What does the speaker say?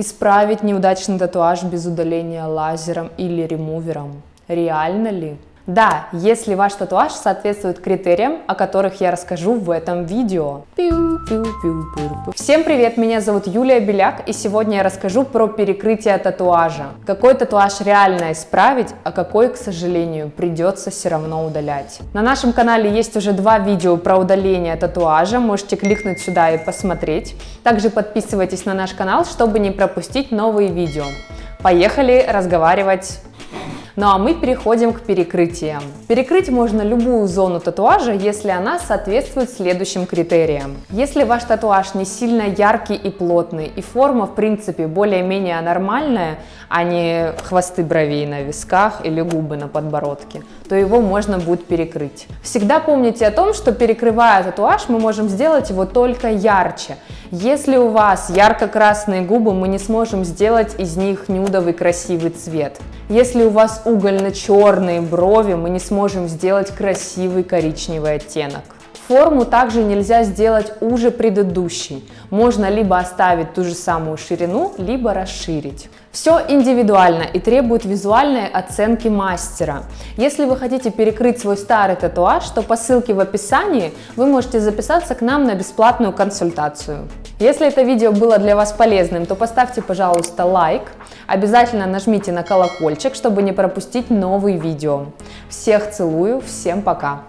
Исправить неудачный татуаж без удаления лазером или ремувером. Реально ли? Да, если ваш татуаж соответствует критериям, о которых я расскажу в этом видео. Всем привет, меня зовут Юлия Беляк, и сегодня я расскажу про перекрытие татуажа. Какой татуаж реально исправить, а какой, к сожалению, придется все равно удалять. На нашем канале есть уже два видео про удаление татуажа, можете кликнуть сюда и посмотреть. Также подписывайтесь на наш канал, чтобы не пропустить новые видео. Поехали разговаривать ну а мы переходим к перекрытиям. Перекрыть можно любую зону татуажа, если она соответствует следующим критериям. Если ваш татуаж не сильно яркий и плотный, и форма в принципе более-менее нормальная, а не хвосты бровей на висках или губы на подбородке, то его можно будет перекрыть. Всегда помните о том, что перекрывая татуаж, мы можем сделать его только ярче. Если у вас ярко-красные губы, мы не сможем сделать из них нюдовый красивый цвет. Если у вас угольно-черные брови, мы не сможем сделать красивый коричневый оттенок. Форму также нельзя сделать уже предыдущей. Можно либо оставить ту же самую ширину, либо расширить. Все индивидуально и требует визуальной оценки мастера. Если вы хотите перекрыть свой старый татуаж, то по ссылке в описании вы можете записаться к нам на бесплатную консультацию. Если это видео было для вас полезным, то поставьте, пожалуйста, лайк. Обязательно нажмите на колокольчик, чтобы не пропустить новые видео. Всех целую, всем пока!